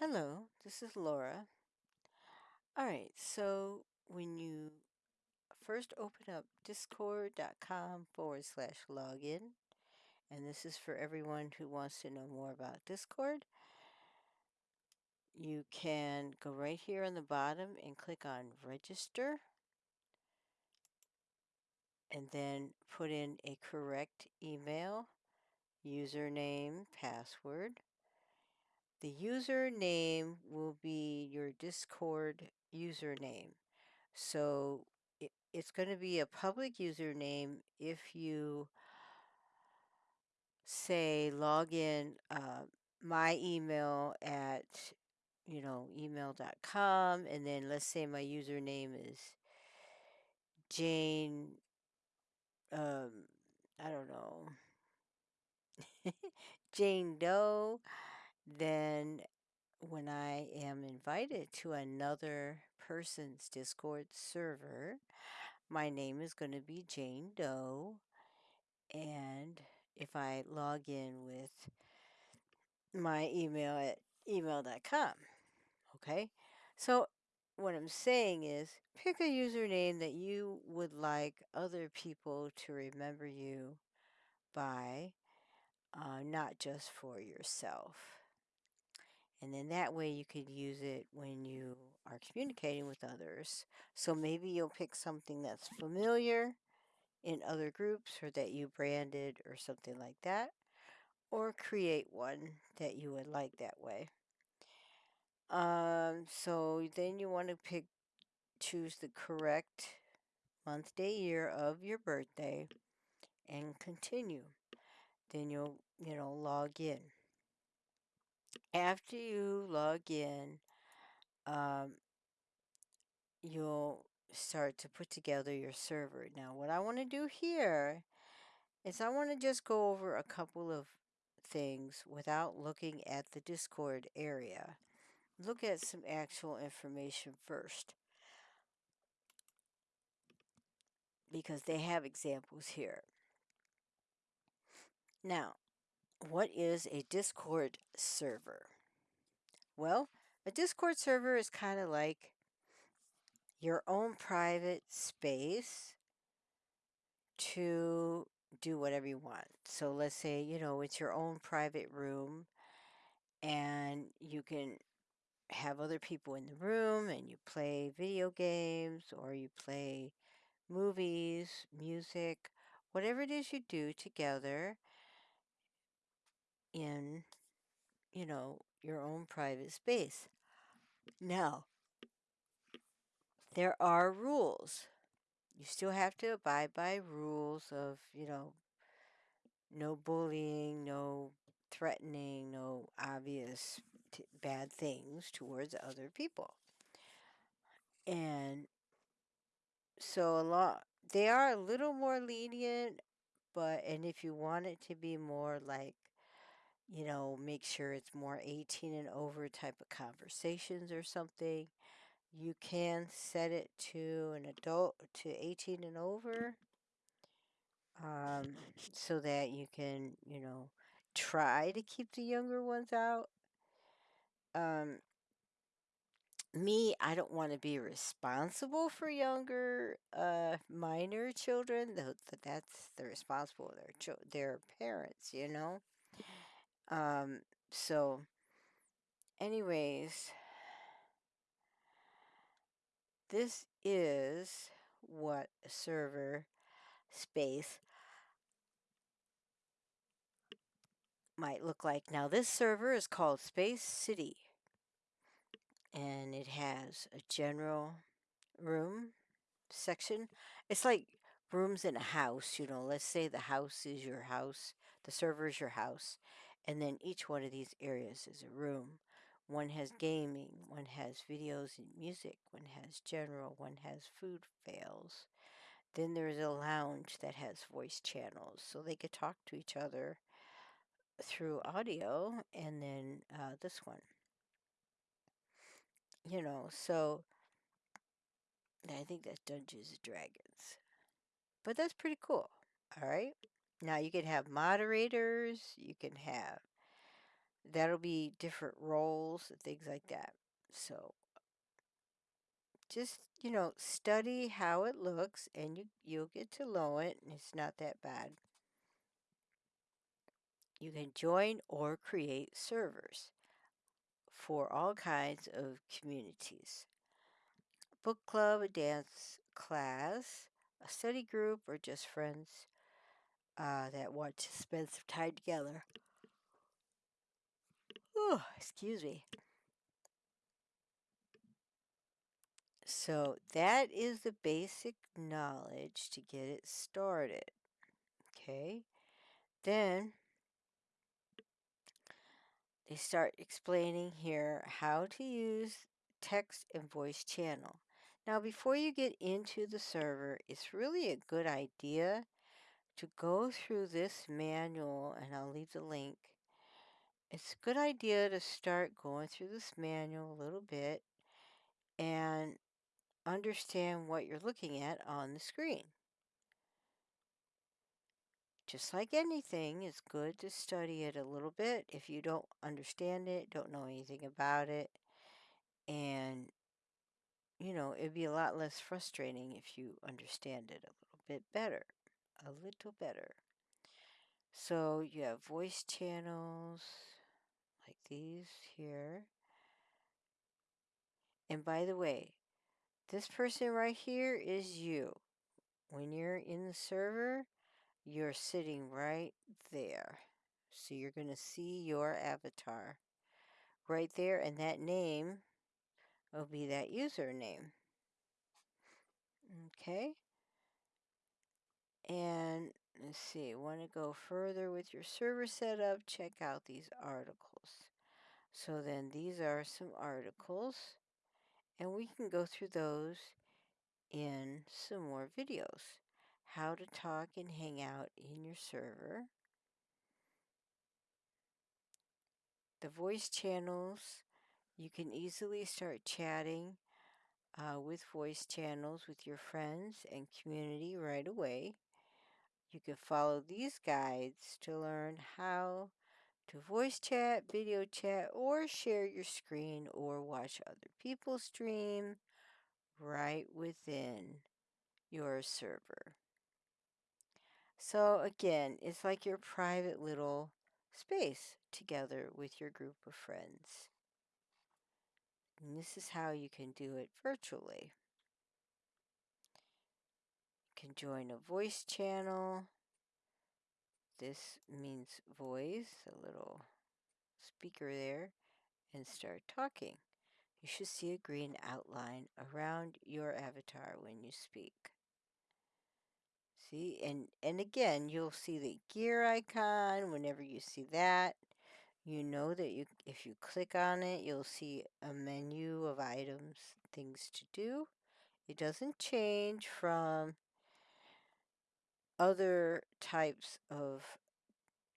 Hello, this is Laura. All right, so when you first open up discord.com forward slash login, and this is for everyone who wants to know more about Discord, you can go right here on the bottom and click on register and then put in a correct email, username, password. The username will be your Discord username. So it, it's going to be a public username if you say log in uh, my email at you know email.com and then let's say my username is jane um i don't know jane doe then when i am invited to another person's discord server my name is going to be jane doe and if I log in with my email at email.com. Okay. So what I'm saying is pick a username that you would like other people to remember you by, uh, not just for yourself. And then that way you could use it when you are communicating with others. So maybe you'll pick something that's familiar in other groups or that you branded or something like that or create one that you would like that way. Um, so then you want to pick, choose the correct month, day, year of your birthday and continue. Then you'll, you know, log in. After you log in, um, you'll start to put together your server. Now, what I want to do here is I want to just go over a couple of things without looking at the Discord area. Look at some actual information first. Because they have examples here. Now, what is a Discord server? Well, a Discord server is kind of like your own private space to do whatever you want. So let's say, you know, it's your own private room and you can have other people in the room and you play video games or you play movies, music, whatever it is you do together in, you know, your own private space. Now, there are rules. You still have to abide by rules of, you know, no bullying, no threatening, no obvious bad things towards other people. And so a lot they are a little more lenient, but and if you want it to be more like you know, make sure it's more 18 and over type of conversations or something. You can set it to an adult to 18 and over um, so that you can, you know, try to keep the younger ones out. Um, me, I don't want to be responsible for younger uh, minor children. That's the responsible their cho- their parents, you know. Um, so, anyways, this is what server space might look like. Now, this server is called Space City, and it has a general room section. It's like rooms in a house, you know. Let's say the house is your house, the server is your house, and then each one of these areas is a room. One has gaming, one has videos and music, one has general, one has food fails. Then there's a lounge that has voice channels, so they could talk to each other through audio, and then uh, this one. You know, so I think that's Dungeons and Dragons. But that's pretty cool. All right. Now you can have moderators, you can have that'll be different roles and things like that. So just, you know, study how it looks and you, you'll get to know it. And it's not that bad. You can join or create servers for all kinds of communities. Book club, a dance class, a study group, or just friends uh, that want to spend some time together. Oh, excuse me. So that is the basic knowledge to get it started. Okay. Then they start explaining here how to use text and voice channel. Now, before you get into the server, it's really a good idea to go through this manual, and I'll leave the link. It's a good idea to start going through this manual a little bit and understand what you're looking at on the screen. Just like anything, it's good to study it a little bit if you don't understand it, don't know anything about it, and you know, it'd be a lot less frustrating if you understand it a little bit better. A little better. So you have voice channels like these here. And by the way, this person right here is you. When you're in the server, you're sitting right there. So you're going to see your avatar right there, and that name will be that username. Okay? And let's see, want to go further with your server setup? Check out these articles. So then these are some articles, and we can go through those in some more videos. How to talk and hang out in your server. The voice channels, you can easily start chatting uh, with voice channels with your friends and community right away. You can follow these guides to learn how to voice chat, video chat, or share your screen or watch other people stream right within your server. So again, it's like your private little space together with your group of friends. And this is how you can do it virtually. Can join a voice channel. This means voice, a little speaker there, and start talking. You should see a green outline around your avatar when you speak. See, and, and again, you'll see the gear icon. Whenever you see that, you know that you if you click on it, you'll see a menu of items, things to do. It doesn't change from other types of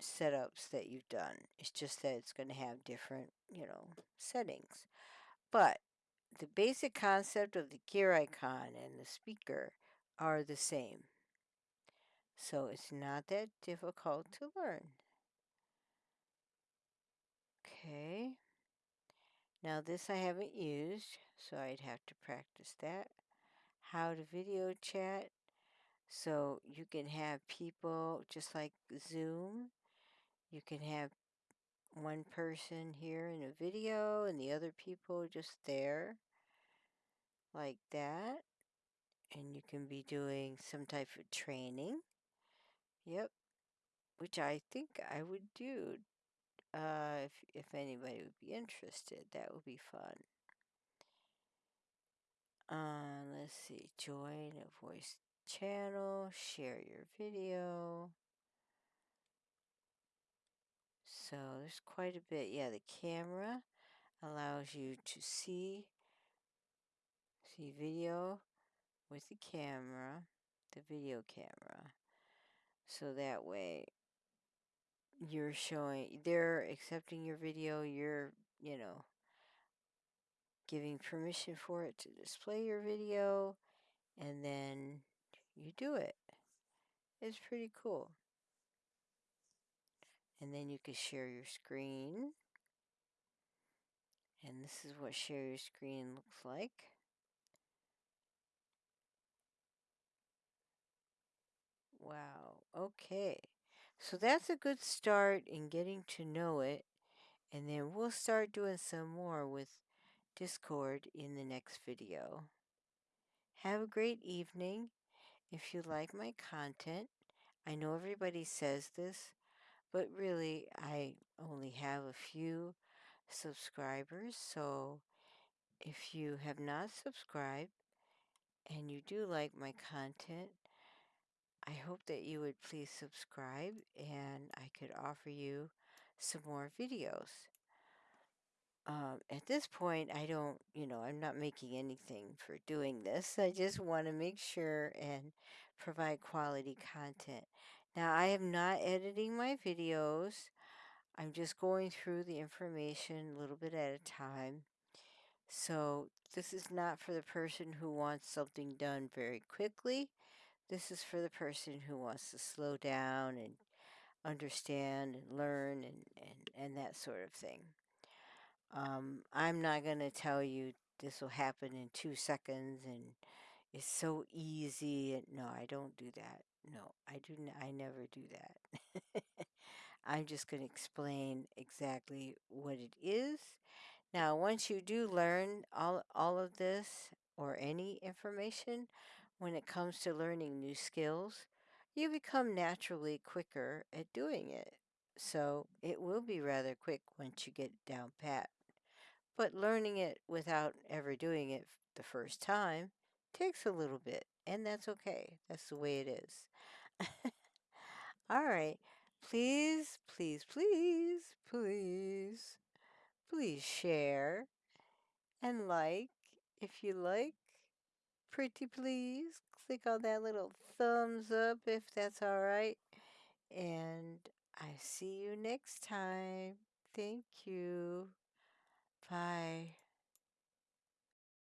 setups that you've done. It's just that it's going to have different, you know, settings. But the basic concept of the gear icon and the speaker are the same. So it's not that difficult to learn. Okay. Now this I haven't used, so I'd have to practice that. How to video chat. So you can have people just like Zoom. You can have one person here in a video and the other people just there like that. And you can be doing some type of training. Yep. Which I think I would do uh, if, if anybody would be interested. That would be fun. Uh, let's see. Join a voice channel. Share your video. So there's quite a bit. Yeah, the camera allows you to see see video with the camera, the video camera. So that way you're showing they're accepting your video, you're, you know, giving permission for it to display your video and then you do it. It's pretty cool. And then you can share your screen And this is what share your screen looks like. Wow. Okay. So that's a good start in getting to know it. And then we'll start doing some more with Discord in the next video. Have a great evening. If you like my content, I know everybody says this, but really I only have a few subscribers. So if you have not subscribed and you do like my content, I hope that you would please subscribe and I could offer you some more videos. Um, at this point, I don't, you know, I'm not making anything for doing this. I just want to make sure and provide quality content. Now, I am not editing my videos. I'm just going through the information a little bit at a time. So, this is not for the person who wants something done very quickly. This is for the person who wants to slow down and understand and learn and, and, and that sort of thing. Um, I'm not going to tell you this will happen in two seconds and it's so easy. No, I don't do that. No, I do. N- I never do that. I'm just going to explain exactly what it is. Now, once you do learn all, all of this or any information when it comes to learning new skills, you become naturally quicker at doing it. So it will be rather quick once you get down pat. But learning it without ever doing it the first time takes a little bit, and that's okay. That's the way it is. All right. Please, please, please, please, please share and like if you like. Pretty please. Click on that little thumbs up if that's all right. And I see you next time. Thank you. Bye.